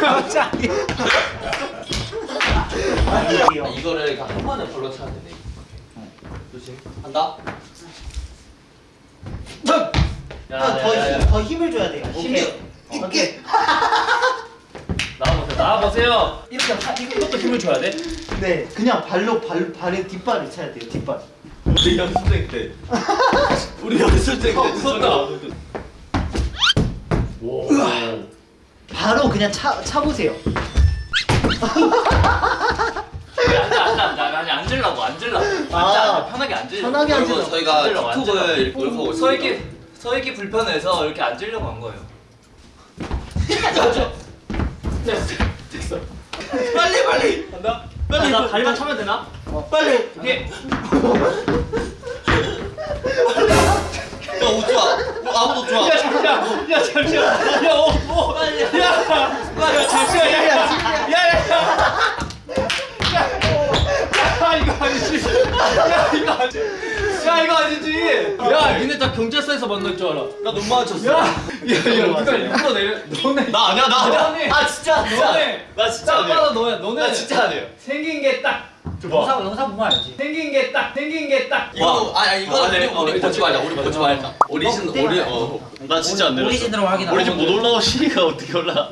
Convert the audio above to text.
갑자기. 아, 이거를 그냥 한 번에 발로 차야 되네. 조심. 한다. 야, 더. 힘, 힘을 줘야 돼요. 힘이 오케이. 오케이. 나와보세요. 나와보세요. 이렇게 하, 이것도 힘을 줘야 돼. 네, 그냥 발로 발 발에 뒷발을 차야 돼요. 뒷발. 우리 연습생 때. 우리 연습생 때. 무섭다. 바로 그냥 차 차보세요. 앉아, 앉아, 앉아. 아니 앉으려고, 앉으려고. 앉아, 아. 앉아. 편하게 앉으려고. 편하게 그리고 앉으세요. 저희가 앉으려고, 틱톡을 앉으려고. 이렇게 노력하고 서. 있기 서 있기 불편해서 이렇게 앉으려고 한 거예요. 됐어, 됐어. 빨리 빨리. 간다. 빨리. 나 다리만 차면 되나? 빨리. 오케이. 야, 옷 좋아. 어, 아무도 좋아. 야 잠시만. 야 잠시만. 야. 빨리. 야. 야 잠시만. 야, 야, 야, 야, 야. 야, 이거 아니지. 야, 이거 아니지. 야, 이거 아니지. 야, 니네 다 경찰서에서 만날 줄 알아. 나 눈 마주쳤어. 야, 야, 야, 누가 일부러 내려. 너네. 나 아니야, 나 너네. 아 진짜 너네. 나 진짜 딱 아니야. 봐도 너야. 너네. 나 진짜 아니에요. 생긴 게 딱. 영상 영상 보면 알지. 생긴 게 딱. 생긴 게 딱. 이거 아, 아 이거 아, 네. 우리, 우리 어, 보지 말자. 우리 보지 말자. 오리진 어, 오리 어. 나 진짜 안 내렸어. 오리진으로 확인하고. 오리진 못 올라오 시니까 어떻게 올라?